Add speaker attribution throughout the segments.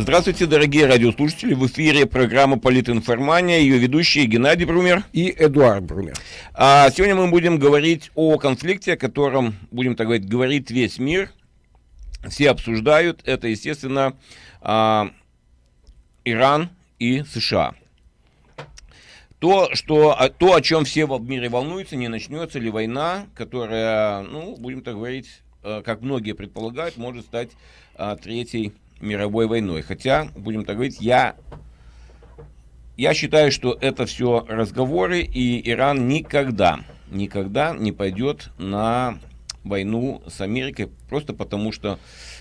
Speaker 1: Здравствуйте, дорогие радиослушатели. В эфире программа «Политинформания». Ее ведущие Геннадий Брумер
Speaker 2: и Эдуард Брумер.
Speaker 1: А сегодня мы будем говорить о конфликте, о котором, будем так говорить, говорит весь мир. Все обсуждают. Это, естественно, а, Иран и США. То, что, то, о чем все в мире волнуются, не начнется ли война, которая, ну, будем так говорить, э, как многие предполагают, может стать а, третьей мировой войной. Хотя, будем так говорить, я, я считаю, что это все разговоры, и Иран никогда, никогда не пойдет на войну с Америкой, просто потому что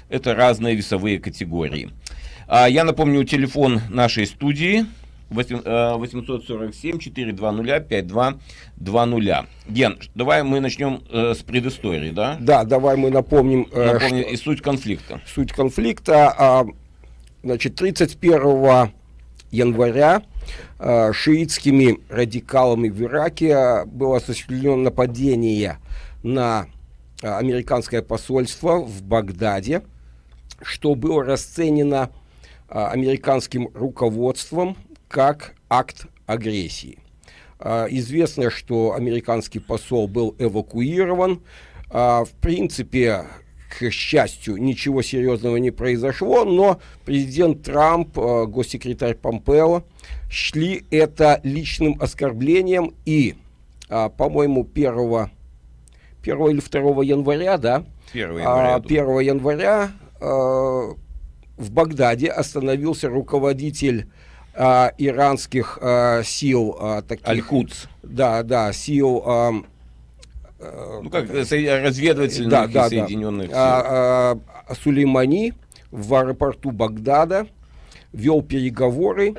Speaker 1: это разные весовые категории. А, я напомню телефон нашей студии 847 420 5220. Ген, давай мы начнем э, с предыстории, да?
Speaker 2: Да, давай мы напомним.
Speaker 1: Э, напомним что... и суть конфликта.
Speaker 2: Суть конфликта. А, значит, 31 января а, шиитскими радикалами в Ираке было осуществлено нападение на а, американское посольство в Багдаде, что было расценено а, американским руководством как акт агрессии. А, известно, что американский посол был эвакуирован. А, в принципе, к счастью, ничего серьезного не произошло, но президент Трамп, а, госсекретарь Помпео шли это личным оскорблением и, по-моему, 1, 1 или 2 января, да?
Speaker 1: 1 января.
Speaker 2: 1 января в Багдаде остановился руководитель э, иранских э, сил э, таких...
Speaker 1: Аль-Кудс.
Speaker 2: Да, да, сил... Э,
Speaker 1: ну, как разведывательных да, да, Соединенных
Speaker 2: да. Сил. А, а, Сулеймани в аэропорту Багдада вел переговоры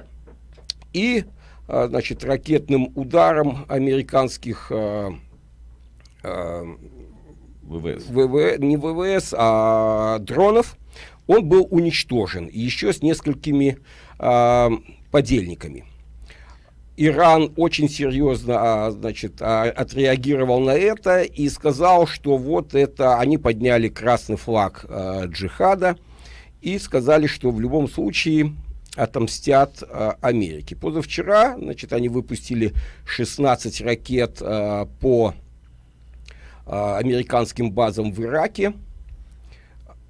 Speaker 2: и, а, значит, ракетным ударом американских а, а, ВВС. ВВ, не ВВС, а дронов, он был уничтожен. Еще с несколькими а, подельниками. Иран очень серьезно а, значит, а, отреагировал на это и сказал, что вот это они подняли красный флаг а, джихада и сказали, что в любом случае отомстят Америке. Позавчера значит, они выпустили 16 ракет по американским базам в Ираке.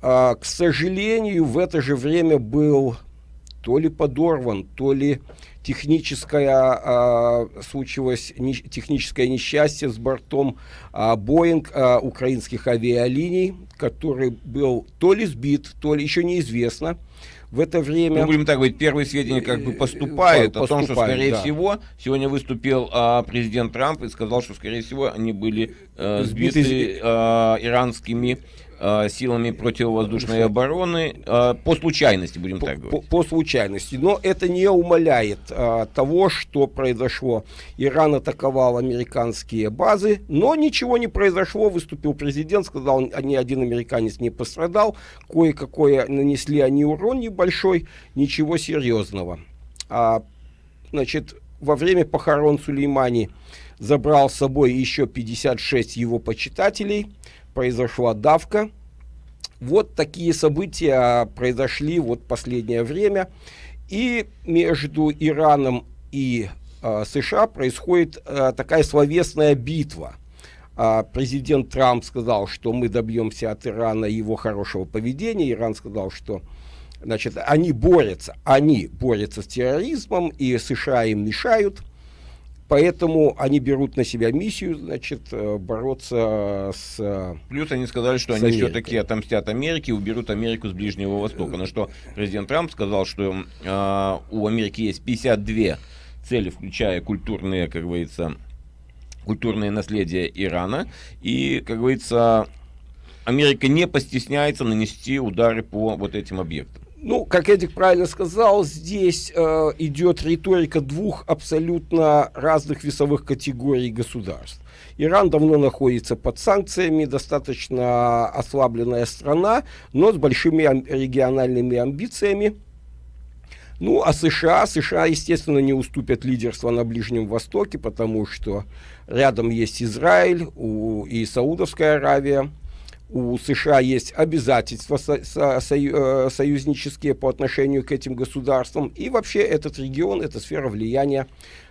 Speaker 2: К сожалению, в это же время был то ли подорван, то ли техническое а, случилось не, техническое несчастье с бортом а, Боинг а, украинских авиалиний, который был то ли сбит, то ли еще неизвестно. В это время...
Speaker 1: Ну, будем так говорить, первые сведения как бы поступают, поступают о том, что, скорее да. всего, сегодня выступил а, президент Трамп и сказал, что, скорее всего, они были а, сбиты, сбиты а, иранскими Э, силами противовоздушной обороны э, по случайности, будем
Speaker 2: по,
Speaker 1: так говорить.
Speaker 2: По, по случайности. Но это не умаляет а, того, что произошло. Иран атаковал американские базы, но ничего не произошло. Выступил президент, сказал, ни один американец не пострадал. Кое-какое нанесли они урон небольшой, ничего серьезного. А, значит, во время похорон Сулеймани забрал с собой еще 56 его почитателей – произошла давка. Вот такие события произошли вот последнее время. И между Ираном и э, США происходит э, такая словесная битва. Э, президент Трамп сказал, что мы добьемся от Ирана его хорошего поведения. Иран сказал, что значит, они борются, они борются с терроризмом, и США им мешают. Поэтому они берут на себя миссию, значит, э, бороться с...
Speaker 1: Плюс они сказали, что они все-таки отомстят Америке и уберут Америку с Ближнего Востока. На что президент Трамп сказал, что э, у Америки есть 52 цели, включая культурные, как говорится, культурное наследие Ирана. И, как говорится, Америка не постесняется нанести удары по вот этим объектам.
Speaker 2: Ну, как Эдик правильно сказал, здесь э, идет риторика двух абсолютно разных весовых категорий государств. Иран давно находится под санкциями, достаточно ослабленная страна, но с большими региональными амбициями. Ну, а США, США, естественно, не уступят лидерство на Ближнем Востоке, потому что рядом есть Израиль у, и Саудовская Аравия. У США есть обязательства со со сою союзнические по отношению к этим государствам. И вообще этот регион, это сфера влияния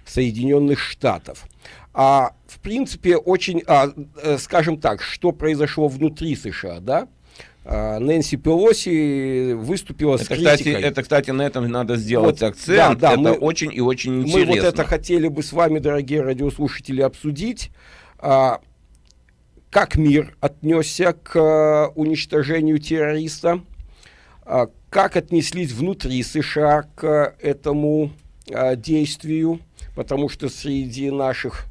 Speaker 2: Соединенных Штатов. А в принципе очень, а, скажем так, что произошло внутри США, да? А, Нэнси Пелоси выступила это, с
Speaker 1: критикой. Кстати, это, кстати, на этом надо сделать вот, акцент. Да, да, это мы, очень и очень интересно.
Speaker 2: Мы вот это хотели бы с вами, дорогие радиослушатели, обсудить. А, как мир отнесся к а, уничтожению террориста? А, как отнеслись внутри США к этому а, действию? Потому что среди наших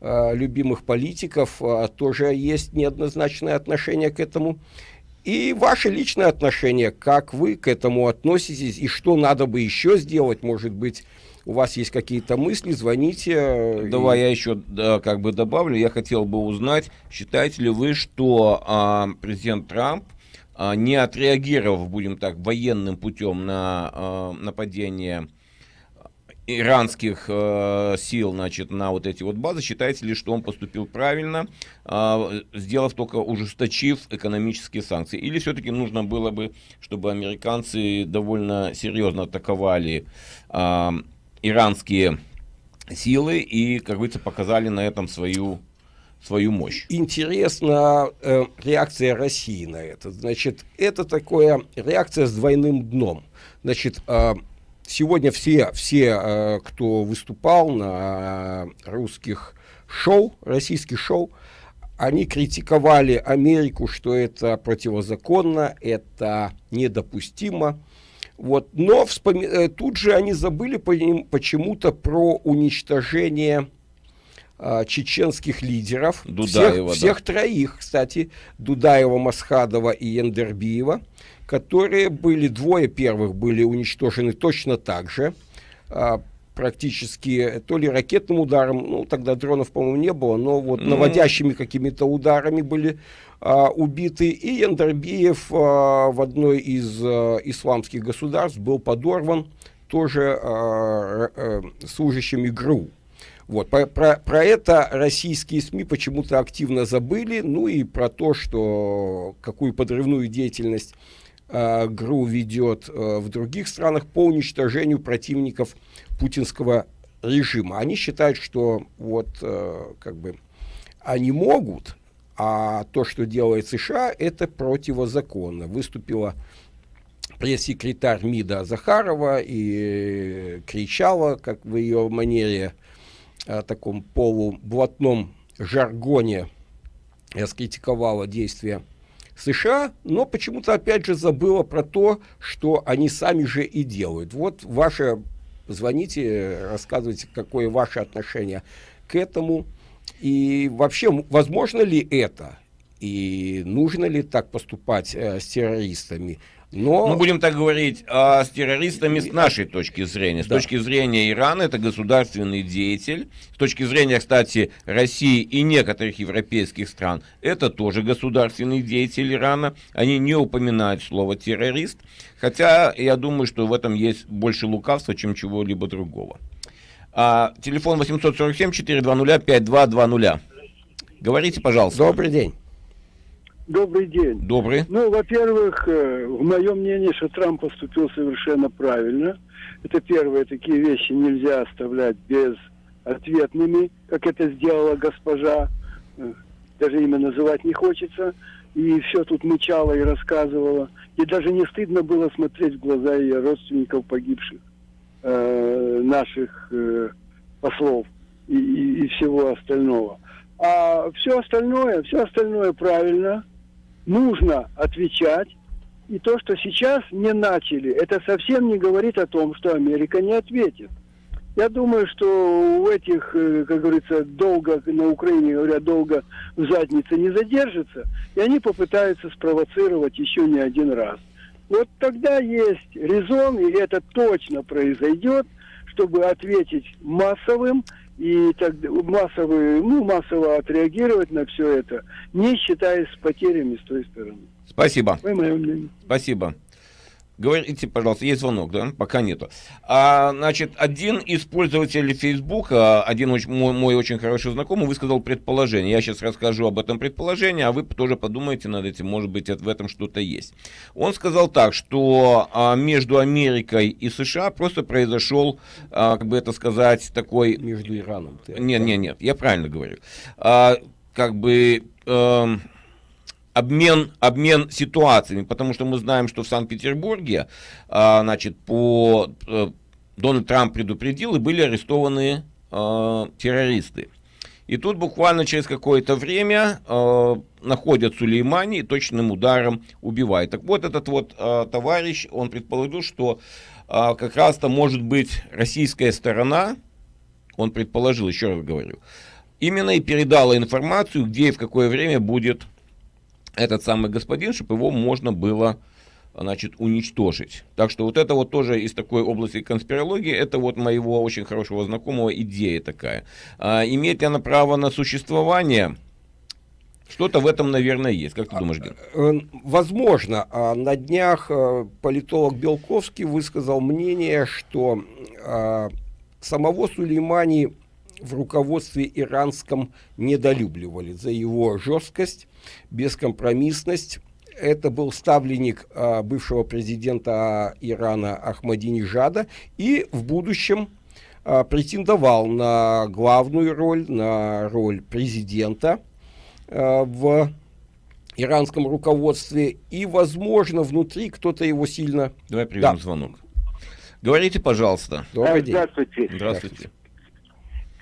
Speaker 2: любимых политиков тоже есть неоднозначное отношение к этому. И ваше личное отношение, как вы к этому относитесь, и что надо бы еще сделать, может быть, у вас есть какие-то мысли, звоните.
Speaker 1: Давай и... я еще да, как бы добавлю. Я хотел бы узнать, считаете ли вы, что а, президент Трамп, а, не отреагировав, будем так, военным путем на а, нападение иранских э, сил значит, на вот эти вот базы, считаете ли, что он поступил правильно, э, сделав только ужесточив экономические санкции? Или все-таки нужно было бы, чтобы американцы довольно серьезно атаковали э, иранские силы и, как говорится, показали на этом свою свою мощь.
Speaker 2: Интересна э, реакция России на это. Значит, это такая реакция с двойным дном. Значит, э, сегодня все, все, э, кто выступал на русских шоу, российских шоу, они критиковали Америку, что это противозаконно, это недопустимо. Вот. Но вспоми... Э, тут же они забыли почему-то про уничтожение а, чеченских лидеров. Дудаева, всех, всех троих, кстати, Дудаева, Масхадова и Яндербиева которые были, двое первых были уничтожены точно так же, а, практически то ли ракетным ударом, ну тогда дронов, по-моему, не было, но вот mm-hmm. наводящими какими-то ударами были а, убиты. И Яндарбиев а, в одной из а, исламских государств был подорван тоже а, а, служащими ГРУ. Вот, про, про, про это российские СМИ почему-то активно забыли, ну и про то, что какую подрывную деятельность э, ГРУ ведет э, в других странах по уничтожению противников путинского режима. Они считают, что вот э, как бы они могут, а то, что делает США, это противозаконно. Выступила пресс-секретарь МИДа Захарова и кричала, как в ее манере, о таком полублатном жаргоне, раскритиковала действия США, но почему-то опять же забыла про то, что они сами же и делают. Вот ваше, звоните, рассказывайте, какое ваше отношение к этому. И вообще, возможно ли это? И нужно ли так поступать э, с террористами?
Speaker 1: Но... Ну, будем так говорить, а с террористами с нашей точки зрения. С да. точки зрения Ирана это государственный деятель. С точки зрения, кстати, России и некоторых европейских стран, это тоже государственный деятель Ирана. Они не упоминают слово террорист. Хотя я думаю, что в этом есть больше лукавства, чем чего-либо другого. А, телефон 847-420-5220. Говорите, пожалуйста.
Speaker 2: Добрый день.
Speaker 3: Добрый день.
Speaker 1: Добрый.
Speaker 3: Ну, во-первых, э, в моем мнении, что Трамп поступил совершенно правильно. Это первое, такие вещи нельзя оставлять без ответными, как это сделала госпожа. Э, даже имя называть не хочется. И все тут мычала и рассказывала. И даже не стыдно было смотреть в глаза ее родственников погибших, э, наших э, послов и, и, и всего остального. А все остальное, все остальное правильно – нужно отвечать. И то, что сейчас не начали, это совсем не говорит о том, что Америка не ответит. Я думаю, что у этих, э, как говорится, долго, на Украине говорят, долго в заднице не задержится, и они попытаются спровоцировать еще не один раз. Вот тогда есть резон, и это точно произойдет, чтобы ответить массовым и так массово, ну, массово отреагировать на все это, не считаясь с потерями с той стороны.
Speaker 1: Спасибо. Спасибо. Говорите, пожалуйста, есть звонок, да? Пока нету. А, значит, один из пользователей Фейсбука, один очень, мой, мой очень хороший знакомый, высказал предположение. Я сейчас расскажу об этом предположении, а вы тоже подумайте над этим, может быть, в этом что-то есть. Он сказал так, что а, между Америкой и США просто произошел, а, как бы это сказать, такой...
Speaker 2: Между Ираном.
Speaker 1: Нет, нет, нет, я правильно говорю. А, как бы... А, обмен, обмен ситуациями, потому что мы знаем, что в Санкт-Петербурге, а, значит, по а, Дональд Трамп предупредил, и были арестованы а, террористы. И тут буквально через какое-то время э, находят Сулеймани и точным ударом убивают. Так вот, этот вот э, товарищ, он предположил, что э, как раз-то может быть российская сторона, он предположил, еще раз говорю, именно и передала информацию, где и в какое время будет этот самый господин, чтобы его можно было значит, уничтожить. Так что вот это вот тоже из такой области конспирологии, это вот моего очень хорошего знакомого идея такая. А, имеет ли она право на существование? Что-то в этом, наверное, есть. Как ты думаешь, Ген?
Speaker 2: Э, возможно. А на днях э, политолог Белковский высказал мнение, что а, самого Сулеймани в руководстве иранском недолюбливали за его жесткость, бескомпромиссность. Это был ставленник а, бывшего президента Ирана Ахмадинежада и в будущем а, претендовал на главную роль, на роль президента а, в иранском руководстве. И, возможно, внутри кто-то его сильно...
Speaker 1: Давай примем да. звонок. Говорите, пожалуйста.
Speaker 4: Добрый день. Здравствуйте.
Speaker 1: Здравствуйте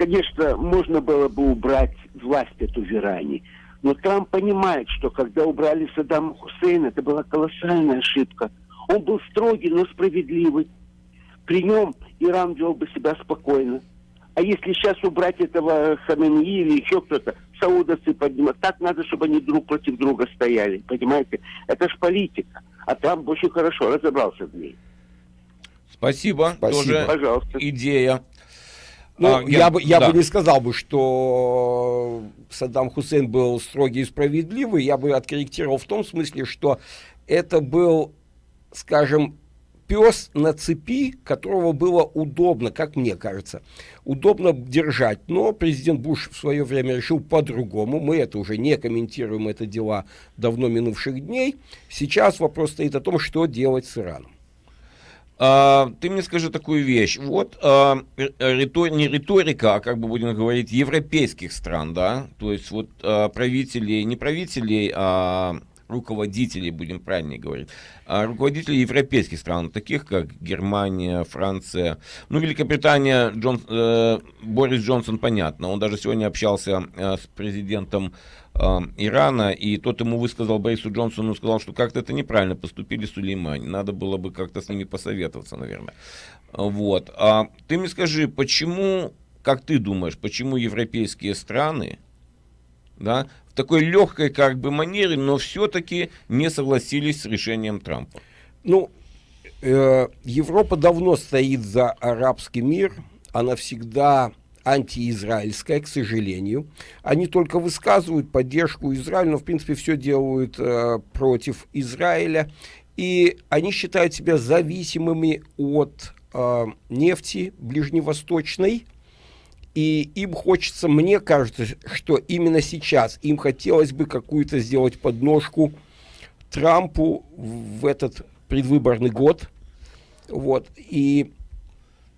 Speaker 4: конечно, можно было бы убрать власть эту в Иране. Но Трамп понимает, что когда убрали Саддама Хусейна, это была колоссальная ошибка. Он был строгий, но справедливый. При нем Иран вел бы себя спокойно. А если сейчас убрать этого Хамении или еще кто-то, саудовцы поднимают, так надо, чтобы они друг против друга стояли. Понимаете? Это ж политика. А Трамп очень хорошо разобрался в ней.
Speaker 1: Спасибо. Спасибо. Тоже Пожалуйста. идея.
Speaker 2: Ну, а, я, я, бы, я да. бы не сказал бы, что Саддам Хусейн был строгий и справедливый. Я бы откорректировал в том смысле, что это был, скажем, пес на цепи, которого было удобно, как мне кажется, удобно держать. Но президент Буш в свое время решил по-другому. Мы это уже не комментируем, это дела давно минувших дней. Сейчас вопрос стоит о том, что делать с Ираном.
Speaker 1: А, ты мне скажи такую вещь. Вот а, ритор, не риторика, а как бы будем говорить, европейских стран, да, то есть вот а, правителей, не правителей, а руководителей, будем правильнее говорить, а руководителей европейских стран, таких как Германия, Франция, ну, Великобритания, Джон, э, Борис Джонсон, понятно, он даже сегодня общался э, с президентом э, Ирана, и тот ему высказал Борису Джонсону, сказал, что как-то это неправильно поступили Сулеймани, надо было бы как-то с ними посоветоваться, наверное. Вот. А ты мне скажи, почему, как ты думаешь, почему европейские страны, да, в такой легкой как бы манере, но все-таки не согласились с решением Трампа?
Speaker 2: Ну, э, Европа давно стоит за арабский мир, она всегда антиизраильская, к сожалению. Они только высказывают поддержку Израилю, но, в принципе, все делают э, против Израиля. И они считают себя зависимыми от э, нефти ближневосточной, и им хочется, мне кажется, что именно сейчас им хотелось бы какую-то сделать подножку Трампу в этот предвыборный год. Вот. И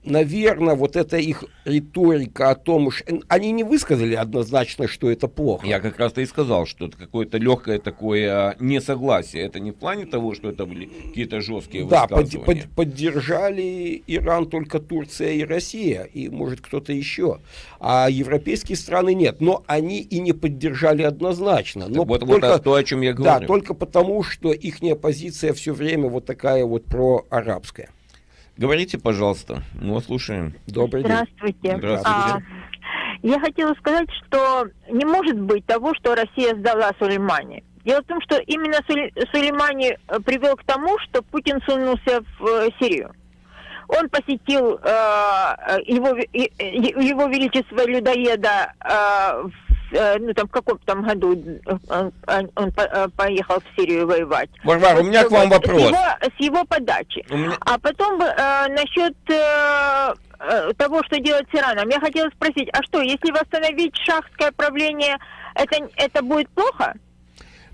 Speaker 2: наверное, вот эта их риторика о том, что они не высказали однозначно, что это плохо.
Speaker 1: Я как раз-то и сказал, что это какое-то легкое такое а, несогласие. Это не в плане того, что это были какие-то жесткие
Speaker 2: да, высказывания. Да, под, под, поддержали Иран только Турция и Россия, и может кто-то еще. А европейские страны нет. Но они и не поддержали однозначно. Но
Speaker 1: вот, только, вот то, о чем я говорю.
Speaker 2: Да, только потому, что их позиция все время вот такая вот проарабская.
Speaker 1: Говорите, пожалуйста, мы вас слушаем.
Speaker 5: Добрый день. Здравствуйте.
Speaker 1: Здравствуйте. А,
Speaker 5: я хотела сказать, что не может быть того, что Россия сдала Сулеймани. Дело в том, что именно Сулеймани э, привел к тому, что Путин сунулся в э, Сирию. Он посетил э, его, его величество людоеда э, в э, ну там в каком там году э, он поехал в Сирию воевать.
Speaker 1: Варвара, у меня к вам вопрос. С
Speaker 5: его, с его подачи. Меня... А потом э, насчет э, того, что делать с Ираном. Я хотела спросить, а что, если восстановить шахское правление, это, это будет плохо?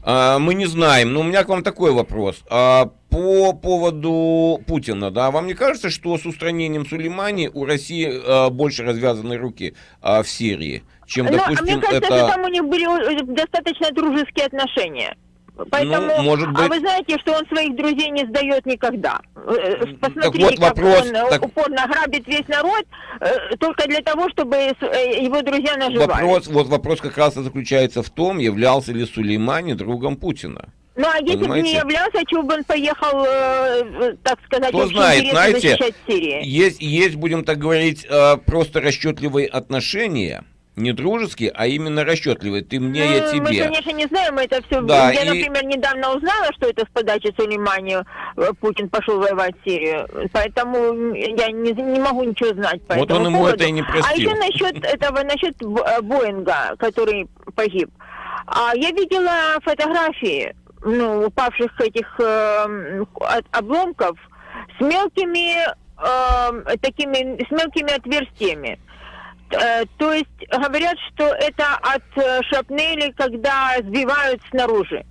Speaker 1: А, мы не знаем. Но у меня к вам такой вопрос. А, по поводу Путина, да, вам не кажется, что с устранением Сулеймани у России а, больше развязаны руки в Сирии, чем,
Speaker 5: ну,
Speaker 1: допустим,
Speaker 5: а мне кажется,
Speaker 1: это...
Speaker 5: что там у них были э, достаточно дружеские отношения. Поэтому, ну, может быть... А вы знаете, что он своих друзей не сдает никогда. Э, посмотрите,
Speaker 1: так вот вопрос,
Speaker 5: как он
Speaker 1: так...
Speaker 5: упорно грабит весь народ, только для того, чтобы его друзья наживали.
Speaker 1: Вопрос, вот вопрос как раз и заключается в том, являлся ли Сулеймани другом Путина.
Speaker 5: Ну, а если бы не являлся, чего бы он поехал, э, так сказать,
Speaker 1: Кто знает, знаете, есть, есть, будем так говорить, э, просто расчетливые отношения, не дружеские, а именно расчетливые. Ты мне, ну, я тебе.
Speaker 5: Мы, конечно, не знаем, это все... Да, я, и... например, недавно узнала, что это с подачи Сулеймани э, Путин пошел воевать в Сирию. Поэтому я не, не могу ничего знать по
Speaker 1: вот он ему
Speaker 5: поводу.
Speaker 1: это и не простил.
Speaker 5: А еще насчет этого, насчет Боинга, который погиб. А я видела фотографии ну, упавших этих э, обломков с мелкими э, такими с мелкими отверстиями. Э, то есть говорят, что это от э, шапнели, когда сбивают снаружи.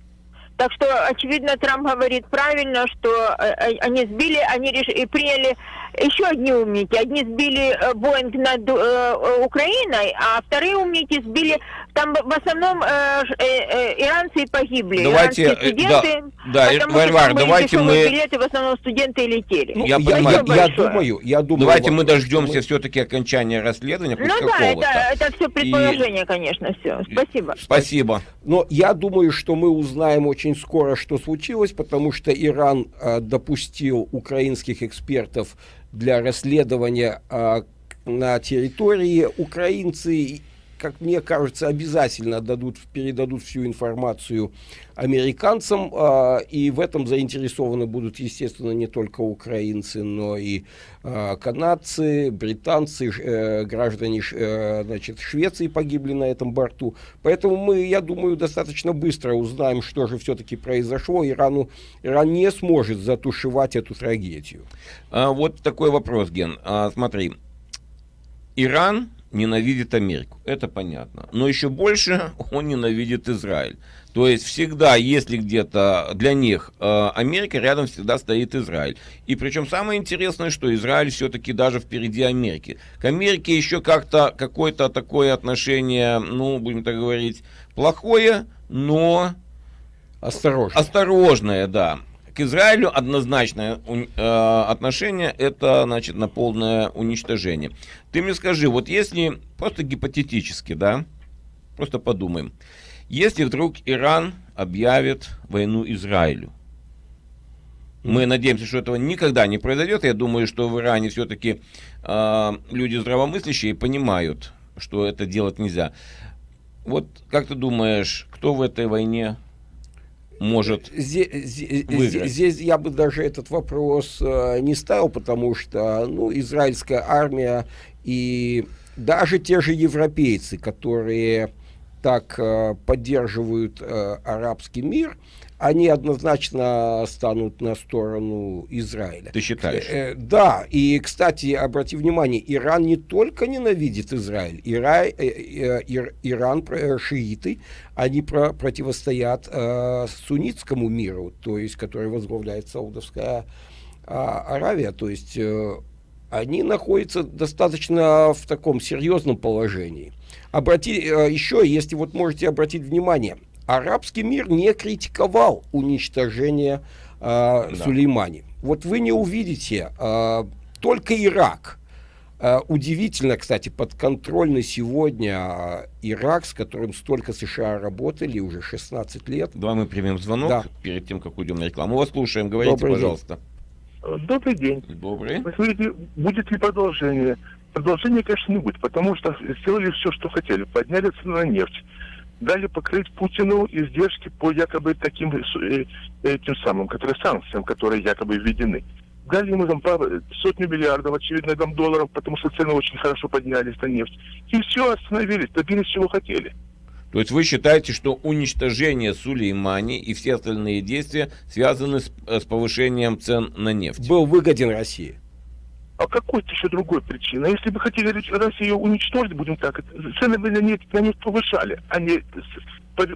Speaker 5: Так что, очевидно, Трамп говорит правильно, что э, они сбили, они реш... и приняли еще одни умники. Одни сбили Боинг над э, Украиной, а вторые умники сбили... Там в основном э, э, иранцы погибли.
Speaker 1: Давайте,
Speaker 5: Иранские студенты,
Speaker 1: да, да Варвар, давайте мы...
Speaker 5: билеты, в основном студенты летели.
Speaker 2: Ну, я, я, я, я думаю, я думаю...
Speaker 1: Давайте мы дождемся мы... все-таки окончания расследования.
Speaker 5: Ну да, это, это все предположение, и... конечно, все. Спасибо.
Speaker 1: Спасибо.
Speaker 2: Но я думаю, что мы узнаем очень скоро, что случилось, потому что Иран э, допустил украинских экспертов для расследования э, на территории. Украинцы как мне кажется, обязательно дадут, передадут всю информацию американцам, э, и в этом заинтересованы будут, естественно, не только украинцы, но и э, канадцы, британцы, э, граждане э, значит, Швеции погибли на этом борту. Поэтому мы, я думаю, достаточно быстро узнаем, что же все-таки произошло. Ирану, Иран не сможет затушевать эту трагедию.
Speaker 1: А, вот такой вопрос, Ген. А, смотри, Иран ненавидит Америку, это понятно. Но еще больше он ненавидит Израиль. То есть всегда, если где-то для них э, Америка, рядом всегда стоит Израиль. И причем самое интересное, что Израиль все-таки даже впереди Америки. К Америке еще как-то какое-то такое отношение, ну, будем так говорить, плохое, но...
Speaker 2: Осторожное.
Speaker 1: Осторожное, да. К Израилю однозначное э, отношение это значит на полное уничтожение. Ты мне скажи, вот если просто гипотетически, да, просто подумаем, если вдруг Иран объявит войну Израилю, мы надеемся, что этого никогда не произойдет. Я думаю, что в Иране все-таки э, люди здравомыслящие понимают, что это делать нельзя. Вот как ты думаешь, кто в этой войне может
Speaker 2: здесь, выиграть? Здесь я бы даже этот вопрос э, не ставил, потому что ну, израильская армия и даже те же европейцы, которые так э, поддерживают э, арабский мир, они однозначно станут на сторону Израиля.
Speaker 1: Ты считаешь? Э,
Speaker 2: э, да, и, кстати, обрати внимание, Иран не только ненавидит Израиль, Ира, э, э, Ир, Иран, э, шииты, они про, противостоят э, суннитскому миру, то есть, который возглавляет Саудовская э, Аравия, то есть... Э, они находятся достаточно в таком серьезном положении. Обрати, э, еще, если вот можете обратить внимание, арабский мир не критиковал уничтожение э, да. Сулеймани. Вот вы не увидите, э, только Ирак. Э, удивительно, кстати, подконтрольный сегодня Ирак, с которым столько США работали уже 16 лет.
Speaker 1: Давай мы примем звонок да. перед тем, как уйдем на рекламу. Мы вас слушаем, говорите, Добрый пожалуйста.
Speaker 6: День. Добрый день.
Speaker 1: Добрый.
Speaker 6: Вы смотрите, будет ли продолжение? Продолжения, конечно, не будет, потому что сделали все, что хотели. Подняли цену на нефть дали покрыть Путину издержки по якобы таким э, этим самым, которые санкциям, которые якобы введены. Дали ему там сотню миллиардов, очевидно, там долларов, потому что цены очень хорошо поднялись на нефть. И все, остановились, добились чего хотели.
Speaker 1: То есть вы считаете, что уничтожение Сулеймани и все остальные действия связаны с, с повышением цен на нефть?
Speaker 2: Был выгоден России.
Speaker 6: А какой-то еще другой причина? Если бы хотели Россию уничтожить, будем так, цены бы на нефть, на нефть повышали, а не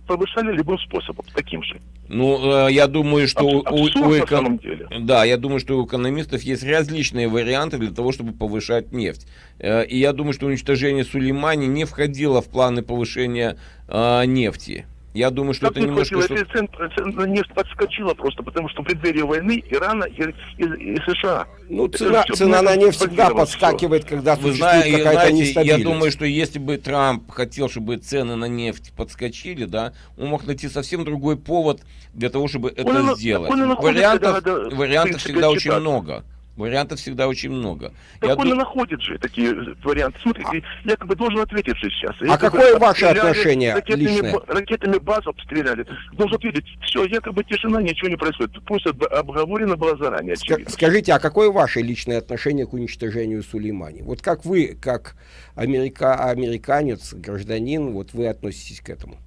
Speaker 6: повышали любым способом, таким же.
Speaker 1: Ну, э, я думаю, что
Speaker 6: Аб- у, у эко... самом деле.
Speaker 1: Да, я думаю, что у экономистов есть различные варианты для того, чтобы повышать нефть. Э, и я думаю, что уничтожение Сулеймани не входило в планы повышения э, нефти. Я думаю, что
Speaker 6: как
Speaker 1: это немножко...
Speaker 6: Что... Цен, цена нефть подскочила просто, потому что в преддверии войны Ирана и, и, и США.
Speaker 2: Ну, цена, цена на нефть всегда подскакивает, все. когда Вы знаете, какая-то нестабильность.
Speaker 1: Я думаю, что если бы Трамп хотел, чтобы цены на нефть подскочили, да, он мог найти совсем другой повод для того, чтобы это
Speaker 6: он,
Speaker 1: сделать.
Speaker 6: Он, он
Speaker 1: вариантов да, вариантов всегда очень много. Вариантов всегда очень много.
Speaker 6: Так Я он ду... находит же такие варианты. Смотрите, а... я как бы должен ответить же сейчас.
Speaker 2: А какое ваше отношение ракетами, личное?
Speaker 6: Ракетами базу обстреляли. Должен ответить, все, якобы тишина, ничего не происходит. Пусть обговорено было заранее.
Speaker 2: Ска- скажите, а какое ваше личное отношение к уничтожению Сулеймани? Вот как вы, как америка... американец, гражданин, вот вы относитесь к этому?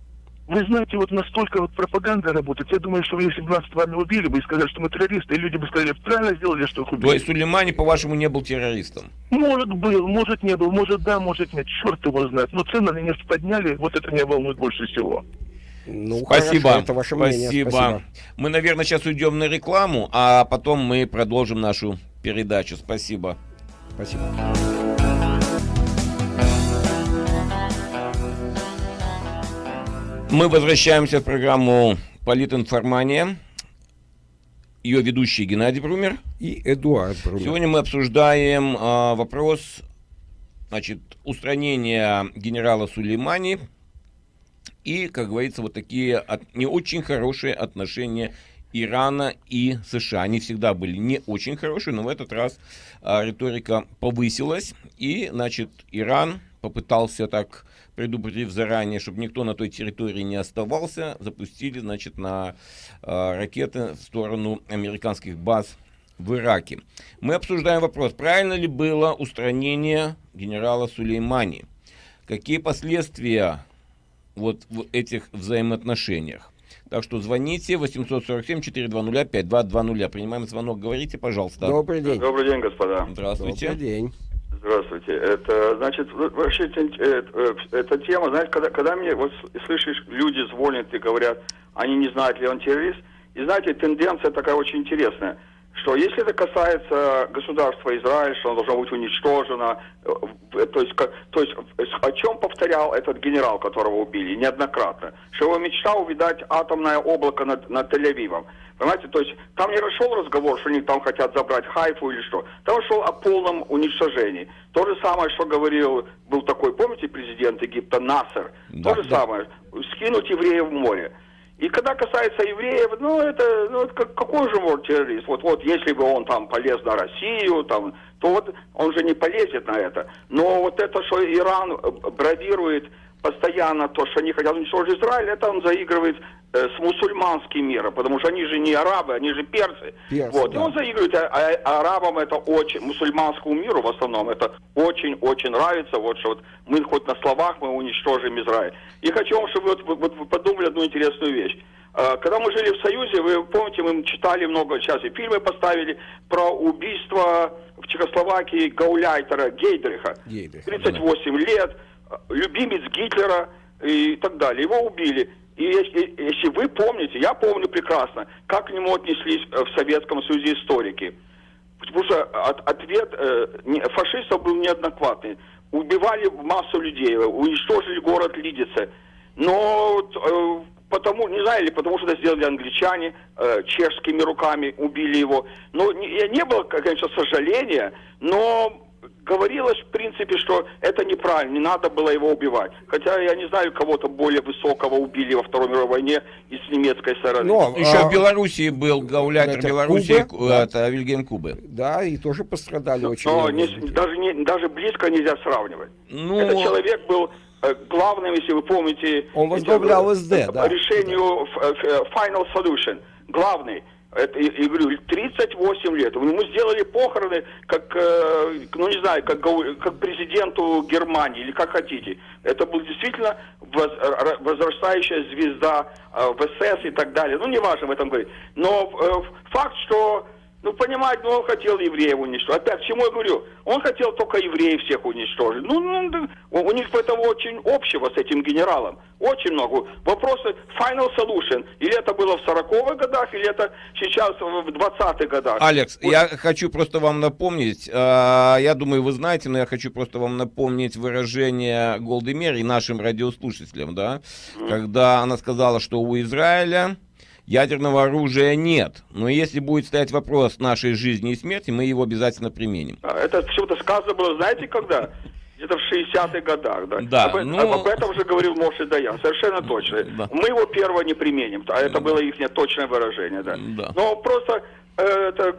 Speaker 6: Вы знаете, вот настолько вот пропаганда работает. Я думаю, что если бы нас с вами убили бы и сказали, что мы террористы, и люди бы сказали, правильно сделали, что их убили.
Speaker 1: То есть Сулеймани, по-вашему, не был террористом?
Speaker 6: Может, был, может, не был, может, да, может, нет. Черт его знает. Но цены на нефть подняли, вот это меня волнует больше всего.
Speaker 1: Ну, спасибо. Хорошо, это ваше мнение. Спасибо. спасибо. Мы, наверное, сейчас уйдем на рекламу, а потом мы продолжим нашу передачу. Спасибо.
Speaker 2: Спасибо.
Speaker 1: Мы возвращаемся в программу «Политинформания». Ее ведущий Геннадий Брумер.
Speaker 2: И Эдуард Брумер.
Speaker 1: Сегодня мы обсуждаем а, вопрос значит, устранения генерала Сулеймани и, как говорится, вот такие от, не очень хорошие отношения Ирана и США. Они всегда были не очень хорошие, но в этот раз а, риторика повысилась. И, значит, Иран попытался так предупредив заранее, чтобы никто на той территории не оставался, запустили, значит, на э, ракеты в сторону американских баз в Ираке. Мы обсуждаем вопрос, правильно ли было устранение генерала Сулеймани? Какие последствия вот в этих взаимоотношениях? Так что звоните 847-420-5220. Принимаем звонок. Говорите, пожалуйста.
Speaker 2: Добрый день.
Speaker 7: Добрый день, господа.
Speaker 1: Здравствуйте.
Speaker 2: Добрый день.
Speaker 7: Здравствуйте. Это, значит, вообще э, э, эта тема, знаете, когда, когда мне вот слышишь, люди звонят и говорят, они не знают, ли он террорист, и знаете, тенденция такая очень интересная, что если это касается государства Израиль, что оно должно быть уничтожено, э, то есть, то есть о чем повторял этот генерал, которого убили неоднократно, что его мечта увидать атомное облако над, над Тель-Авивом. Понимаете, то есть там не расшел разговор, что они там хотят забрать Хайфу или что. Там шел о полном уничтожении. То же самое, что говорил, был такой, помните, президент Египта Насер? Да, То же да. самое, скинуть евреев в море. И когда касается евреев, ну это, ну как, какой же может террорист? Вот, вот если бы он там полез на Россию, там, то вот он же не полезет на это. Но вот это, что Иран бравирует постоянно то, что они хотят уничтожить Израиль, это он заигрывает э, с мусульманским миром, потому что они же не арабы, они же персы. персы вот. Да. И он заигрывает, а, а арабам это очень, мусульманскому миру в основном, это очень-очень нравится, вот что вот мы хоть на словах мы уничтожим Израиль. И хочу вам, чтобы вы, вот, вы подумали одну интересную вещь. Э, когда мы жили в Союзе, вы помните, мы читали много, сейчас и фильмы поставили про убийство в Чехословакии Гауляйтера Гейдриха. Гейдрих, 38 да. лет любимец Гитлера и так далее. Его убили. И если, если вы помните, я помню прекрасно, как к нему отнеслись э, в Советском Союзе историки. Потому что от, ответ э, фашистов был неоднократный. Убивали массу людей, уничтожили город Лидице. Но э, потому, не знаю, или потому что это сделали англичане, э, чешскими руками убили его. Но не, не было, конечно, сожаления, но говорилось, в принципе, что это неправильно, не надо было его убивать. Хотя я не знаю, кого-то более высокого убили во Второй мировой войне из немецкой стороны.
Speaker 1: Но, Еще а... в Белоруссии был гауляйтер Белоруссии, Куба, да. это Вильгельм Кубы.
Speaker 2: Да, и тоже пострадали но, очень.
Speaker 7: Но не, даже, не, даже близко нельзя сравнивать. Ну... Этот человек был э, главным, если вы помните...
Speaker 2: Он возглавлял СД,
Speaker 7: да. решению да. Э, Final Solution. Главный. Это, я говорю, 38 лет. Мы сделали похороны, как, э, ну не знаю, как, как президенту Германии или как хотите. Это был действительно возрастающая звезда э, в СС и так далее. Ну, не важно в этом говорить. Но э, факт, что, ну, понимаете, ну, он хотел евреев уничтожить. Опять, к чему я говорю? Он хотел только евреев всех уничтожить. Ну, ну, у, них этого очень общего с этим генералом. Очень много. Вопросы final solution. Или это было в 40-х годах, или это сейчас в 20-х годах.
Speaker 1: Алекс,
Speaker 7: Вот.
Speaker 1: я хочу просто вам напомнить, а, я думаю, вы знаете, но я хочу просто вам напомнить выражение Голды Мер и нашим радиослушателям, да, когда она сказала, что у Израиля ядерного оружия нет, но если будет стоять вопрос нашей жизни и смерти, мы его обязательно применим.
Speaker 7: А, Это почему-то сказано было, знаете, когда? Где-то в 60-х годах, да?
Speaker 1: Да,
Speaker 7: об,
Speaker 1: ну-
Speaker 7: об этом же говорил Моше Даян, совершенно точно.
Speaker 1: Да.
Speaker 7: Мы его первого не применим, а это было их точное выражение, да.
Speaker 1: Да.
Speaker 7: Но просто э, это,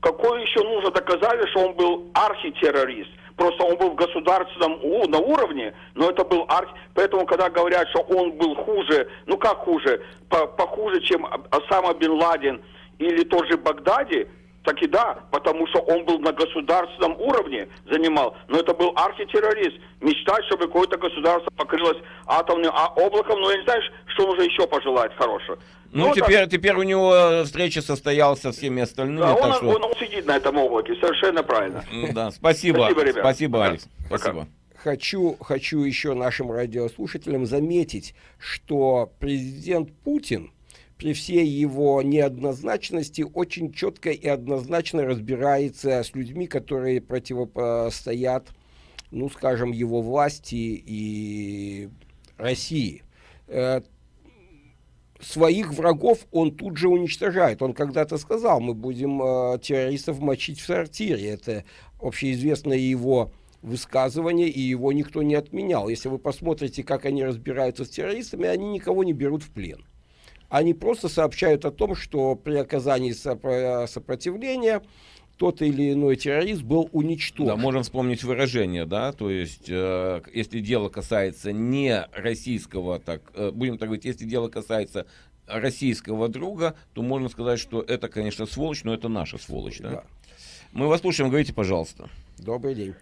Speaker 7: какое еще нужно доказать, что он был архитеррорист? Просто он был в государственном на уровне, но это был архи... Поэтому, когда говорят, что он был хуже, ну как хуже, По- похуже, чем Осама Бен Ладен или тот же Багдади, так и да, потому что он был на государственном уровне занимал, но это был архитеррорист. Мечтать, чтобы какое-то государство покрылось атомным а, облаком, но я не знаю, что нужно еще пожелать хорошего.
Speaker 1: Ну,
Speaker 7: это-
Speaker 1: теперь, теперь у него встреча состоялась со всеми остальными,
Speaker 7: да,
Speaker 1: так
Speaker 7: он,
Speaker 1: что...
Speaker 7: он- он сидит на этом облаке, совершенно правильно.
Speaker 1: М, Да, спасибо,
Speaker 7: Спасибо, ребят.
Speaker 1: спасибо,
Speaker 7: Да,
Speaker 1: Алекс,
Speaker 7: пока.
Speaker 1: спасибо.
Speaker 2: Хочу, хочу еще нашим радиослушателям заметить, что президент Путин при всей его неоднозначности очень четко и однозначно разбирается с людьми, которые противостоят, ну, скажем, его власти и России. Э, Своих врагов он тут же уничтожает. Он когда-то сказал, мы будем э, террористов мочить в сортире. Это общеизвестное его высказывание, и его никто не отменял. Если вы посмотрите, как они разбираются с террористами, они никого не берут в плен. Они просто сообщают о том, что при оказании сопро- сопротивления тот или иной террорист был уничтожен.
Speaker 1: Да, можем вспомнить выражение, да, то есть, э, если дело касается не российского, так, э, будем так говорить, если дело касается российского друга, то можно сказать, что это, конечно, сволочь, но это наша сволочь, да.
Speaker 2: Да.
Speaker 1: Мы вас слушаем, говорите, пожалуйста.
Speaker 2: Добрый день.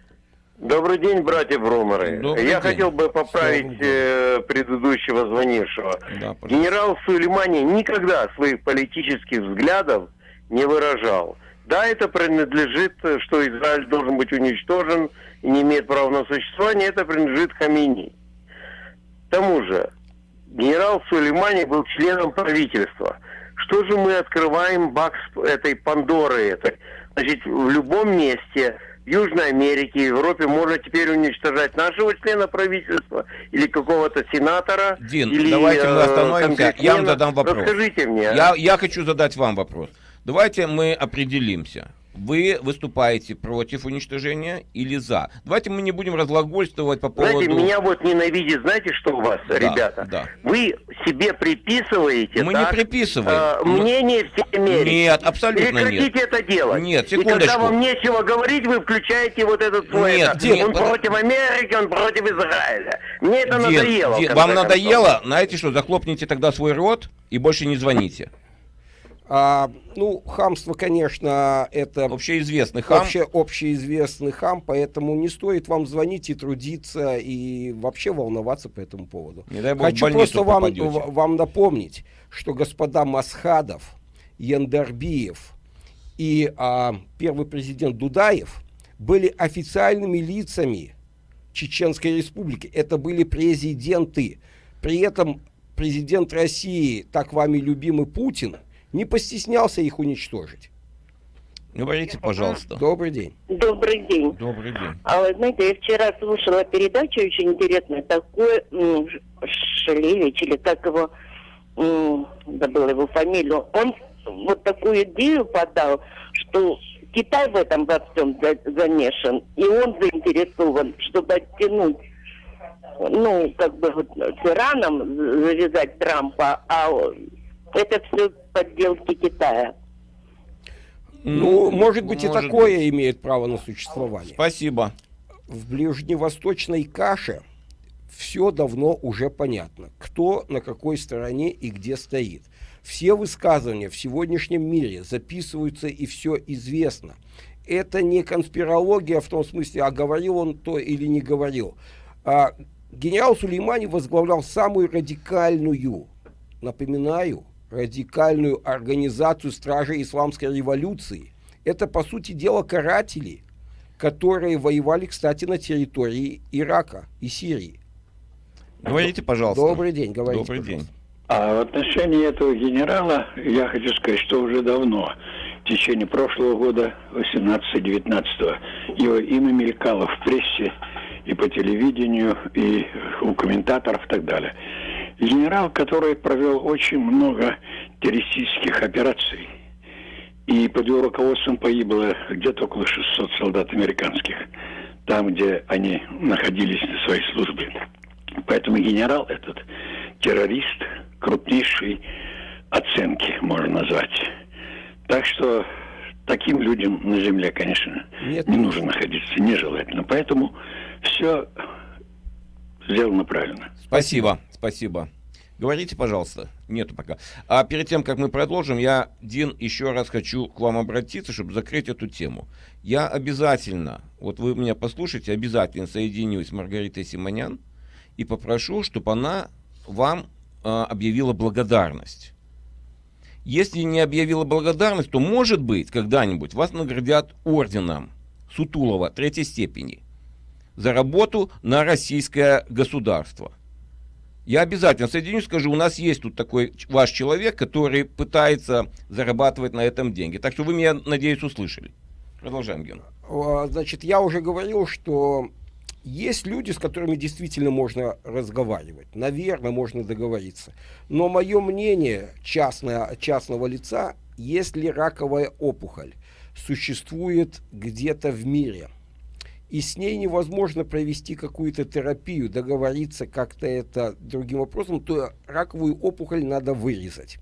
Speaker 8: Добрый день, братья Брумеры.
Speaker 1: Добрый
Speaker 8: Я
Speaker 1: день.
Speaker 8: хотел бы поправить э, предыдущего звонившего.
Speaker 1: Да, пожалуйста.
Speaker 8: Генерал Сулеймани никогда своих политических взглядов не выражал. Да, это принадлежит, э, что Израиль должен быть уничтожен и не имеет права на существование, это принадлежит Хамини. К тому же, генерал Сулеймани был членом правительства. Что же мы открываем бакс этой Пандоры этой? Значит, в любом месте Южной Америке, Европе можно теперь уничтожать нашего члена правительства или какого-то сенатора.
Speaker 1: Дин,
Speaker 8: или,
Speaker 1: давайте мы
Speaker 8: э,
Speaker 1: остановимся. Я вам задам вопрос.
Speaker 8: Расскажите мне. а?
Speaker 1: Я, я хочу задать вам вопрос. Давайте мы определимся. Вы выступаете против уничтожения или за? Давайте мы не будем разглагольствовать по поводу...
Speaker 8: Знаете, меня вот ненавидит, знаете, что у вас,
Speaker 1: Да,
Speaker 8: ребята?
Speaker 1: да.
Speaker 8: Вы себе приписываете
Speaker 1: Мы
Speaker 8: так,
Speaker 1: не приписываем.
Speaker 8: э,
Speaker 1: Мы-
Speaker 8: мнение всей Америки.
Speaker 1: Нет, абсолютно нет.
Speaker 8: Прекратите это делать.
Speaker 1: Нет,
Speaker 8: И когда
Speaker 1: секундочку.
Speaker 8: вам нечего говорить, вы включаете вот этот свой...
Speaker 1: Нет,
Speaker 8: это,
Speaker 1: Дим,
Speaker 8: он
Speaker 1: под-
Speaker 8: против Америки, он против Израиля. Мне это
Speaker 1: Дин,
Speaker 8: надоело. конце
Speaker 1: вам
Speaker 8: концов.
Speaker 1: надоело? Знаете что, захлопните тогда свой рот и больше не звоните.
Speaker 2: А, ну, хамство, конечно, это
Speaker 1: Общеизвестный хам.
Speaker 2: вообще общеизвестный хам, поэтому не стоит вам звонить и трудиться, и вообще волноваться по этому поводу.
Speaker 1: Не дай бог,
Speaker 2: Хочу просто вам,
Speaker 1: попадете.
Speaker 2: вам напомнить, что господа Масхадов, Яндарбиев и а, первый президент Дудаев были официальными лицами Чеченской Республики. Это были президенты. При этом президент России, так вами любимый Путин, не постеснялся их уничтожить.
Speaker 1: Говорите, пожалуйста.
Speaker 2: Добрый день.
Speaker 9: Добрый день.
Speaker 1: Добрый день.
Speaker 9: А вы знаете, я вчера слушала передачу очень интересную, такой Шелевич, или как его, м, забыла его фамилию, он вот такую идею подал, что Китай в этом во всем за- замешан, и он заинтересован, чтобы оттянуть ну, как бы вот с Ираном завязать Трампа, а это все подделки Китая.
Speaker 2: Ну, может быть, и
Speaker 1: может
Speaker 2: такое имеет право на существование.
Speaker 1: Спасибо.
Speaker 2: В ближневосточной каше все давно уже понятно, кто на какой стороне и где стоит. Все высказывания в сегодняшнем мире записываются и все известно. Это не конспирология в том смысле, а говорил он то или не говорил. А генерал Сулеймани возглавлял самую радикальную, напоминаю, радикальную организацию стражей исламской революции. Это, по сути дела, каратели, которые воевали, кстати, на территории Ирака и Сирии.
Speaker 1: Говорите, пожалуйста.
Speaker 2: Добрый день, говорите,
Speaker 1: Добрый
Speaker 2: пожалуйста.
Speaker 1: день.
Speaker 10: А в отношении этого генерала я хочу сказать, что уже давно, в течение прошлого года, 18-19, его имя мелькало в прессе и по телевидению, и у комментаторов и так далее. Генерал, который провел очень много террористических операций, и под его руководством погибло где-то около 600 солдат американских, там, где они находились на своей службе. Поэтому генерал этот террорист крупнейшей оценки, можно назвать. Так что таким людям на земле, конечно,
Speaker 2: Нет,
Speaker 10: не
Speaker 2: не
Speaker 10: нужно находиться, нежелательно. Поэтому все сделано правильно.
Speaker 1: Спасибо, спасибо. Говорите, пожалуйста. Нету пока. А перед тем, как мы продолжим, я, Дин, еще раз хочу к вам обратиться, чтобы закрыть эту тему. Я обязательно, вот вы меня послушайте, обязательно соединюсь с Маргаритой Симонян и попрошу, чтобы она вам э, объявила благодарность. Если не объявила благодарность, то, может быть, когда-нибудь вас наградят орденом Сутулова третьей степени за работу на российское государство. Я обязательно соединюсь, скажу, у нас есть тут такой ваш человек, который пытается зарабатывать на этом деньги. Так что вы меня, надеюсь, услышали. Продолжаем, Ген.
Speaker 2: Значит, я уже говорил, что есть люди, с которыми действительно можно разговаривать. Наверное, можно договориться. Но мое мнение частное, частного лица, если раковая опухоль существует где-то в мире, и с ней невозможно провести какую-то терапию, договориться как-то это другим вопросом, то раковую опухоль надо вырезать.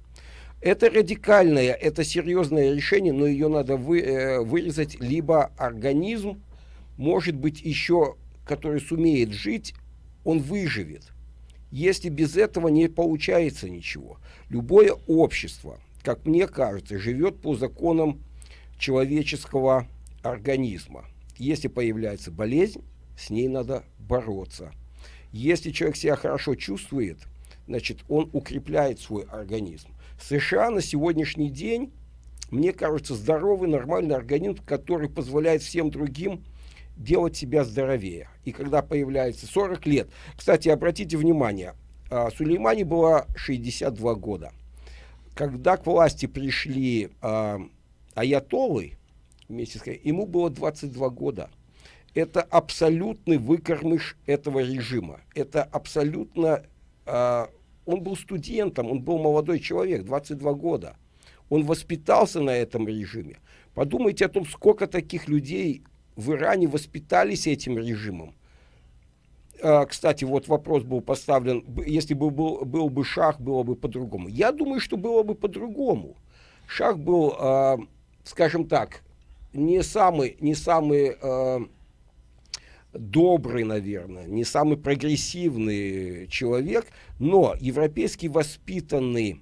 Speaker 2: Это радикальное, это серьезное решение, но ее надо вы, э, вырезать, либо организм, может быть, еще, который сумеет жить, он выживет. Если без этого не получается ничего. Любое общество, как мне кажется, живет по законам человеческого организма. Если появляется болезнь, с ней надо бороться. Если человек себя хорошо чувствует, значит, он укрепляет свой организм. США на сегодняшний день, мне кажется, здоровый, нормальный организм, который позволяет всем другим делать себя здоровее. И когда появляется 40 лет, кстати, обратите внимание, а, Сулеймане было 62 года. Когда к власти пришли а, аятолы, вместе ему было 22 года. Это абсолютный выкормыш этого режима. Это абсолютно... а, он был студентом, он был молодой человек, 22 года. Он воспитался на этом режиме. Подумайте о том, сколько таких людей в Иране воспитались этим режимом. А, кстати, вот вопрос был поставлен, если бы был, был бы шах, было бы по-другому. Я думаю, что было бы по-другому. Шах был, а, скажем так, не самый, не самый а, добрый, наверное, не самый прогрессивный человек, но европейский воспитанный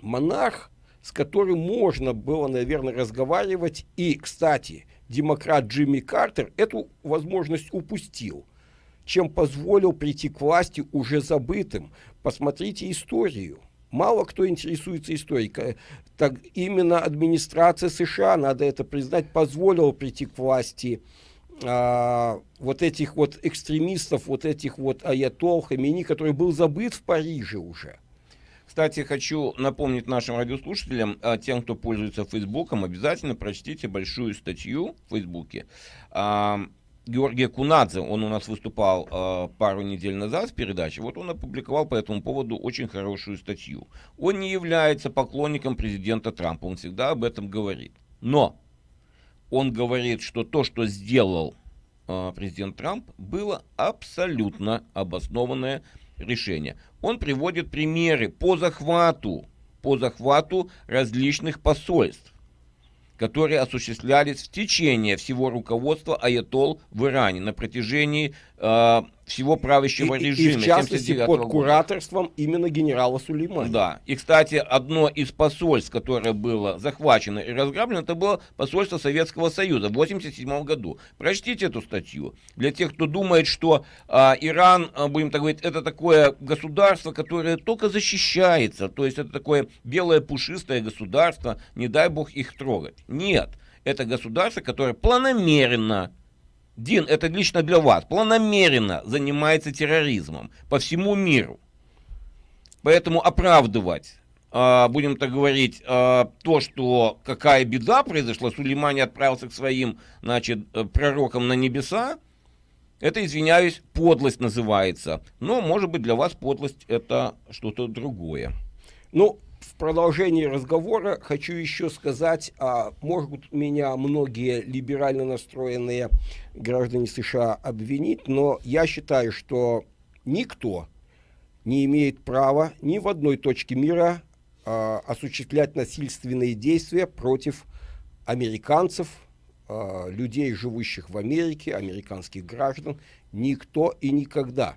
Speaker 2: монарх, с которым можно было, наверное, разговаривать. И, кстати, демократ Джимми Картер эту возможность упустил, чем позволил прийти к власти уже забытым. Посмотрите историю. Мало кто интересуется историей. Так именно администрация США, надо это признать, позволила прийти к власти а, вот этих вот экстремистов, вот этих вот аятол, Хамини, который был забыт в Париже уже.
Speaker 1: Кстати, хочу напомнить нашим радиослушателям, а, тем, кто пользуется Фейсбуком, обязательно прочтите большую статью в Фейсбуке. Георгия Кунадзе, он у нас выступал а, пару недель назад в передаче, вот он опубликовал по этому поводу очень хорошую статью. Он не является поклонником президента Трампа, он всегда об этом говорит. Но он говорит, что то, что сделал а, президент Трамп, было абсолютно обоснованное решение. Он приводит примеры по захвату, по захвату различных посольств, которые осуществлялись в течение всего руководства Аятол в Иране на протяжении э, всего правящего
Speaker 2: и,
Speaker 1: режима.
Speaker 2: И, в частности, под
Speaker 1: года.
Speaker 2: кураторством именно генерала Сулеймана.
Speaker 1: Да. И, кстати, одно из посольств, которое было захвачено и разграблено, это было посольство Советского Союза в 1987 году. Прочтите эту статью. Для тех, кто думает, что а, Иран, а, будем так говорить, это такое государство, которое только защищается, то есть это такое белое пушистое государство, не дай бог их трогать. Нет. Это государство, которое планомерно Дин, это лично для вас, планомеренно занимается терроризмом по всему миру. Поэтому оправдывать, э, будем так говорить, э, то, что какая беда произошла, Сулеймани отправился к своим, значит, э, пророкам на небеса, это, извиняюсь, подлость называется. Но, может быть, для вас подлость это что-то другое.
Speaker 2: Ну, в продолжении разговора хочу еще сказать, а, могут меня многие либерально настроенные граждане США обвинить, но я считаю, что никто не имеет права ни в одной точке мира а, осуществлять насильственные действия против американцев, а, людей, живущих в Америке, американских граждан. Никто и никогда.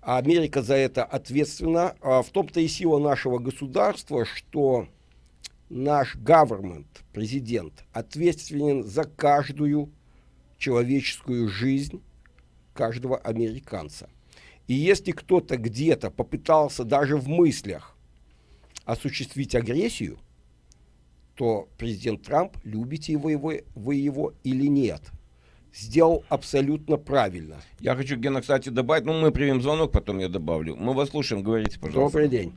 Speaker 2: А Америка за это ответственна. А в том-то и сила нашего государства, что наш government, президент, ответственен за каждую человеческую жизнь каждого американца. И если кто-то где-то попытался даже в мыслях осуществить агрессию, то президент Трамп, любите вы его, вы его или нет – сделал абсолютно правильно.
Speaker 1: Я хочу, Гена, кстати, добавить, ну, мы примем звонок, потом я добавлю. Мы вас слушаем, говорите, пожалуйста.
Speaker 2: Добрый день.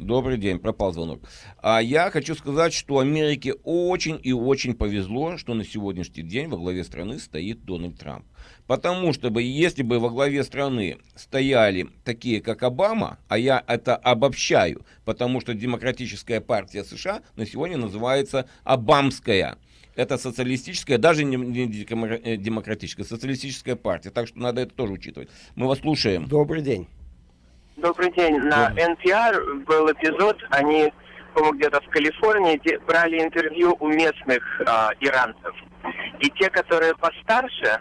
Speaker 1: Добрый день, пропал звонок. А я хочу сказать, что Америке очень и очень повезло, что на сегодняшний день во главе страны стоит Дональд Трамп. Потому что бы, если бы во главе страны стояли такие, как Обама, а я это обобщаю, потому что Демократическая партия США на сегодня называется Обамская это социалистическая, даже не, не э, демократическая, социалистическая партия. Так что надо это тоже учитывать. Мы вас слушаем.
Speaker 2: Добрый день.
Speaker 11: Добрый день. На NPR был эпизод, они, по-моему, где-то в Калифорнии брали интервью у местных а, иранцев. И те, которые постарше,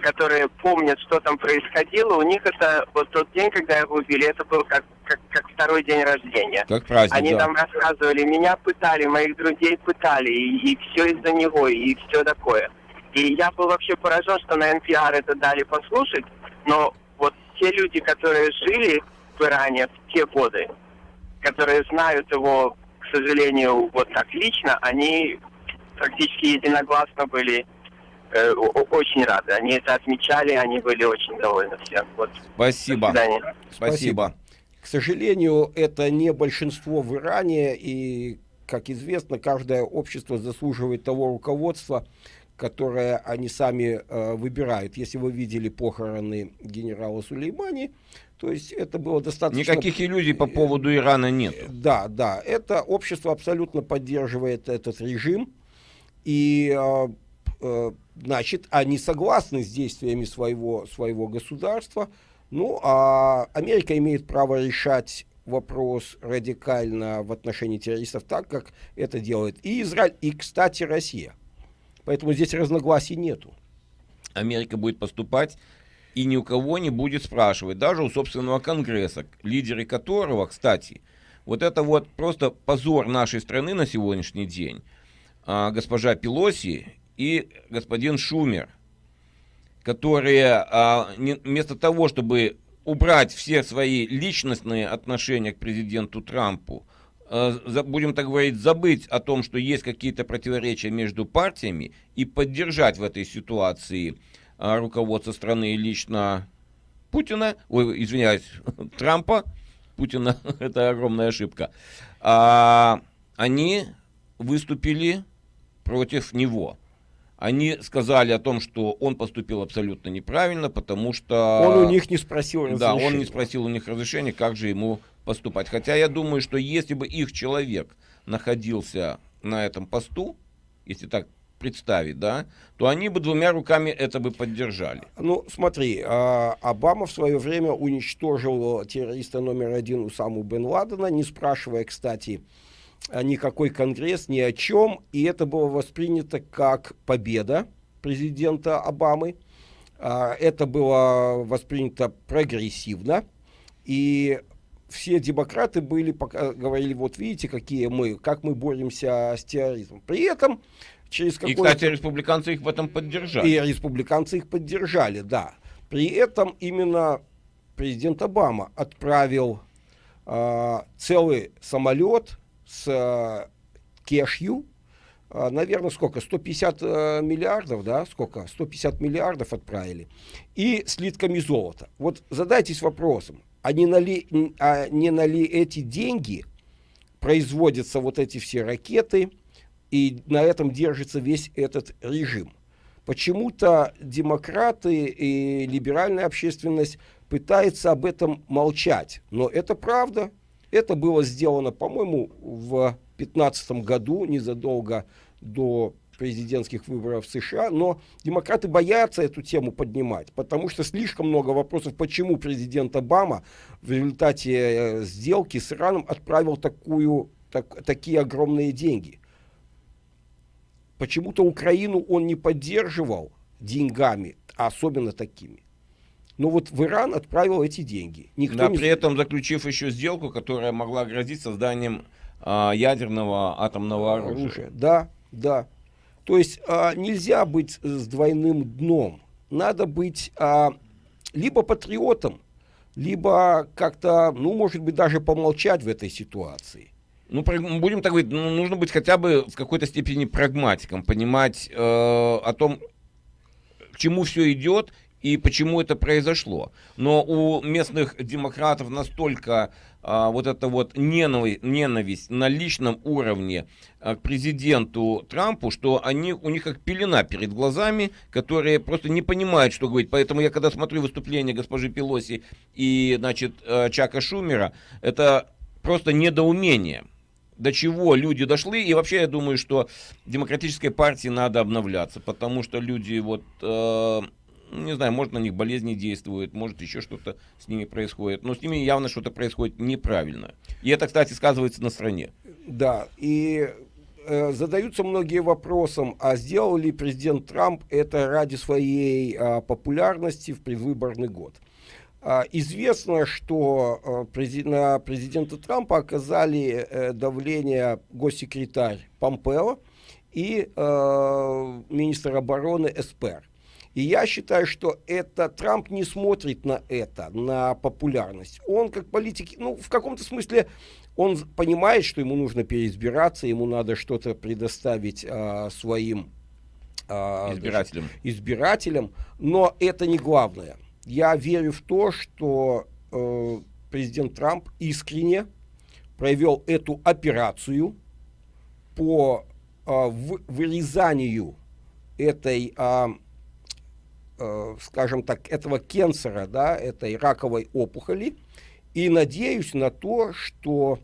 Speaker 11: которые помнят, что там происходило, у них это вот тот день, когда его убили, это был как, как, как второй день рождения.
Speaker 1: Как праздник,
Speaker 11: Они
Speaker 1: да.
Speaker 11: там рассказывали, меня пытали, моих друзей пытали, и, и все из-за него, и все такое. И я был вообще поражен, что на NPR это дали послушать, но вот те люди, которые жили в Иране в те годы, которые знают его, к сожалению, вот так лично, они практически единогласно были э, очень рады. Они это отмечали, они были очень довольны всем. Вот.
Speaker 1: Спасибо.
Speaker 11: Спасибо.
Speaker 1: Спасибо.
Speaker 2: К сожалению, это не большинство в Иране, и, как известно, каждое общество заслуживает того руководства, которое они сами э, выбирают. Если вы видели похороны генерала Сулеймани, то есть это было достаточно...
Speaker 1: Никаких иллюзий по поводу Ирана нет.
Speaker 2: Да, да. Это общество абсолютно поддерживает этот режим. И э, э, значит, они согласны с действиями своего, своего государства. Ну, а Америка имеет право решать вопрос радикально в отношении террористов так, как это делает и Израиль, и, кстати, Россия. Поэтому здесь разногласий нету.
Speaker 1: Америка будет поступать и ни у кого не будет спрашивать, даже у собственного Конгресса, лидеры которого, кстати, вот это вот просто позор нашей страны на сегодняшний день. А, госпожа Пелоси и господин Шумер, которые а, не, вместо того, чтобы убрать все свои личностные отношения к президенту Трампу, будем так говорить, забыть о том, что есть какие-то противоречия между партиями и поддержать в этой ситуации а, руководство страны и лично Путина, ой, извиняюсь, Трампа, Путина, это огромная ошибка, а, они выступили против него. Они сказали о том, что он поступил абсолютно неправильно, потому что...
Speaker 2: Он у них не спросил разрешения.
Speaker 1: Да, он не спросил у них разрешения, как же ему поступать. Хотя я думаю, что если бы их человек находился на этом посту, если так представить, да, то они бы двумя руками это бы поддержали.
Speaker 2: Ну, смотри, а, Обама в свое время уничтожил террориста номер один Усаму бен Ладена, не спрашивая, кстати, никакой конгресс ни о чем, и это было воспринято как победа президента Обамы. а, это было воспринято прогрессивно, и все демократы были, пока, говорили, вот видите, какие мы, как мы боремся с терроризмом. При этом через
Speaker 1: И, кстати, республиканцы их в этом поддержали.
Speaker 2: И республиканцы их поддержали, да. При этом именно президент Обама отправил э, целый самолет с э, кешью, э, наверное, сколько, 150 э, миллиардов, да, сколько, 150 миллиардов отправили, и слитками золота. Вот задайтесь вопросом, а не на ли, а не на ли эти деньги производятся вот эти все ракеты, и на этом держится весь этот режим. Почему-то демократы и либеральная общественность пытаются об этом молчать. Но это правда. Это было сделано, по-моему, в 2015 году, незадолго до президентских выборов в США, но демократы боятся эту тему поднимать, потому что слишком много вопросов, почему президент Обама в результате э, сделки с Ираном отправил такую, так, такие огромные деньги. Почему-то Украину он не поддерживал деньгами, а особенно такими. Но вот в Иран отправил эти деньги.
Speaker 1: Никто да, не... при этом заключив еще сделку, которая могла грозить созданием а, ядерного атомного оружия. оружия.
Speaker 2: Да, да. То есть а, нельзя быть с двойным дном. Надо быть а, либо патриотом, либо как-то, ну, может быть, даже помолчать в этой ситуации.
Speaker 1: Ну, будем так говорить, ну, нужно быть хотя бы в какой-то степени прагматиком, понимать э, о том, к чему все идет и почему это произошло. Но у местных демократов настолько а, вот эта вот ненависть, ненависть на личном уровне а, к президенту Трампу, что они, у них как пелена перед глазами, которые просто не понимают, что говорить. Поэтому я когда смотрю выступление госпожи Пелоси и, значит, а, Чака Шумера, это просто недоумение до чего люди дошли. И вообще я думаю, что демократической партии надо обновляться, потому что люди вот э, не знаю, может на них болезни действуют, может еще что-то с ними происходит, но с ними явно что-то происходит неправильно. И это, кстати, сказывается на стране.
Speaker 2: Да, и э, задаются многие вопросом, а сделал ли президент Трамп это ради своей э, популярности в предвыборный год? Э, известно, что э, на президента Трампа оказали э, давление госсекретарь Помпео и э, министр обороны Эспер. И я считаю, что это Трамп не смотрит на это, на популярность. Он как политик, ну, в каком-то смысле, он понимает, что ему нужно переизбираться, ему надо что-то предоставить а, своим
Speaker 1: а, избирателям. Даже,
Speaker 2: избирателям, но это не главное. Я верю в то, что э, президент Трамп искренне провел эту операцию по э, вырезанию этой э, скажем так, этого кенсера, да, этой раковой опухоли, и надеюсь на то, что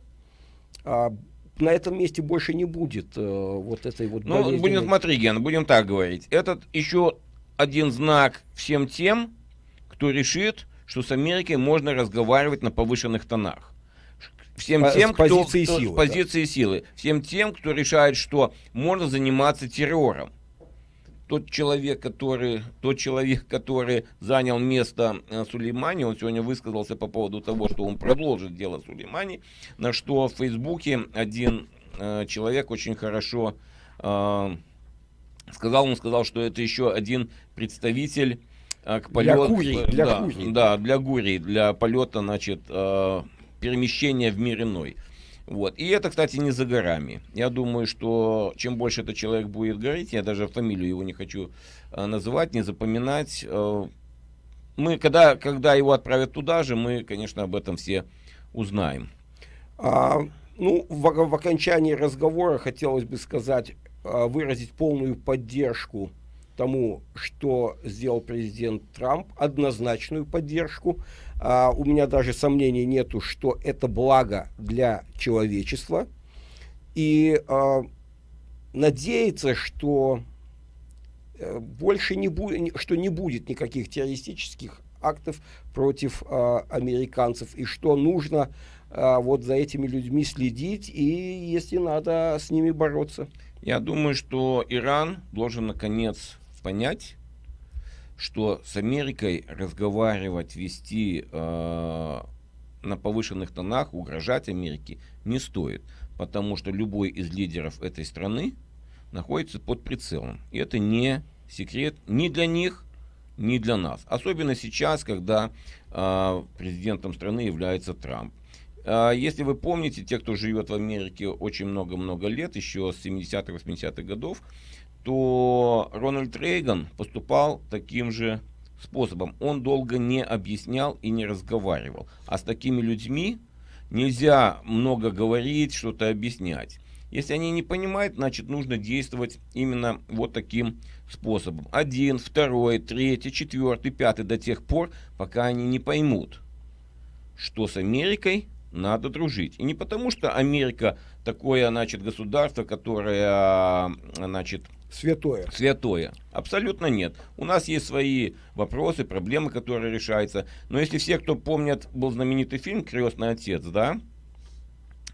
Speaker 2: э, на этом месте больше не будет э, вот этой вот
Speaker 1: Ну, будем смотреть, Ген, будем так говорить. Этот еще один знак всем тем, кто решит, что с Америкой можно разговаривать на повышенных тонах. Всем тем, с позиции кто, силы, с позиции да. силы. Всем тем, кто решает, что можно заниматься террором тот человек, который, тот человек, который занял место э, Сулеймани, он сегодня высказался по поводу того, что он продолжит дело Сулеймани, на что в Фейсбуке один э, человек очень хорошо э, сказал, он сказал, что это еще один представитель э, к полету, для Гурии, для да, Гурии. да, для Гурии, для полета, значит, э, перемещения в мир иной. Вот. И это, кстати, не за горами. Я думаю, что чем больше этот человек будет говорить, я даже фамилию его не хочу э, называть, не запоминать. Э, мы, когда, когда его отправят туда же, мы, конечно, об этом все узнаем.
Speaker 2: А, ну, в, в окончании разговора хотелось бы сказать, э, выразить полную поддержку тому, что сделал президент Трамп, однозначную поддержку. А, у меня даже сомнений нету, что это благо для человечества. И а, надеяться, что э, больше не будет, что не будет никаких террористических актов против а, американцев, и что нужно а, вот за этими людьми следить, и если надо, с ними бороться.
Speaker 1: Я думаю, что Иран должен наконец понять, что с Америкой разговаривать, вести э, на повышенных тонах, угрожать Америке не стоит, потому что любой из лидеров этой страны находится под прицелом. И это не секрет ни для них, ни для нас. Особенно сейчас, когда э, президентом страны является Трамп. Э, если вы помните, те, кто живет в Америке очень много-много лет, еще с 70-х, 80-х годов, то Рональд Рейган поступал таким же способом. Он долго не объяснял и не разговаривал. А с такими людьми нельзя много говорить, что-то объяснять. Если они не понимают, значит нужно действовать именно вот таким способом. Один, второй, третий, четвертый, пятый до тех пор, пока они не поймут, что с Америкой надо дружить. И не потому, что Америка такое, значит, государство, которое, значит,
Speaker 2: Святое.
Speaker 1: Святое. Абсолютно нет. У нас есть свои вопросы, проблемы, которые решаются. Но если все, кто помнят, был знаменитый фильм «Крестный отец», да,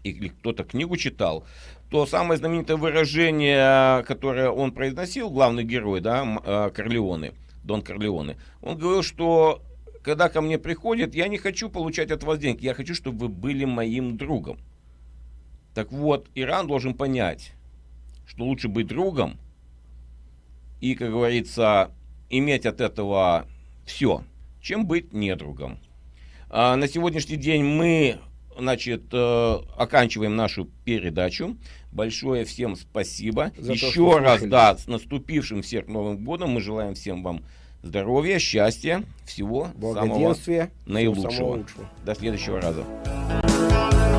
Speaker 1: или кто-то книгу читал, то самое знаменитое выражение, которое он произносил, главный герой, да, э, Корлеоне, Дон Корлеоне, он говорил, что когда ко мне приходят, я не хочу получать от вас денег, я хочу, чтобы вы были моим другом. Так вот, Иран должен понять, что лучше быть другом, и, как говорится, иметь от этого все, чем быть недругом. А на сегодняшний день мы значит, э, оканчиваем нашу передачу. Большое всем спасибо. За Еще то, раз, да, с наступившим всех Новым годом. Мы желаем всем вам здоровья, счастья, всего самого наилучшего. До следующего раза.